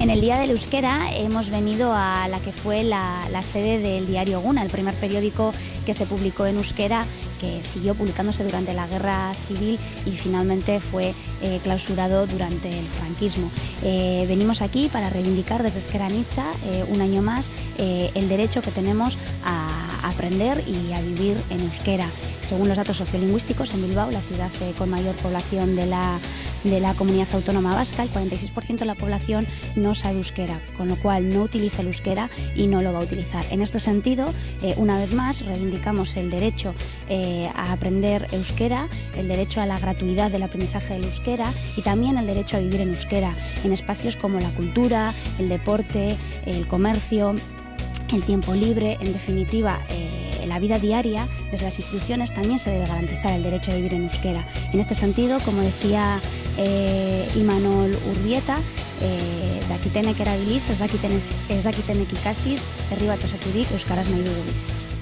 En el Día del Euskera hemos venido a la que fue la, sede del diario Guna, el primer periódico que se publicó en euskera, que siguió publicándose durante la Guerra Civil y finalmente fue eh, clausurado durante el franquismo. Eh, venimos aquí para reivindicar desde Esquera eh, un año más el derecho que tenemos a aprender y a vivir en euskera. Según los datos sociolingüísticos, en Bilbao, la ciudad con mayor población de la de la comunidad autónoma vasca, el 46% de la población no sabe euskera, con lo cual no utiliza el euskera y no lo va a utilizar. En este sentido, eh, una vez más, reivindicamos el derecho eh, a aprender euskera, el derecho a la gratuidad del aprendizaje del euskera y también el derecho a vivir en euskera en espacios como la cultura, el deporte, el comercio, el tiempo libre, en definitiva. Eh, la vida diaria, desde las instituciones también se debe garantizar el derecho a vivir en euskera. En este sentido, como decía eh, Imanol Urbieta, eh, dakitenek erabiliz, ez dakiten, ez dakitenek ikasiz, herri bat osaturik euskaraz nahi dugu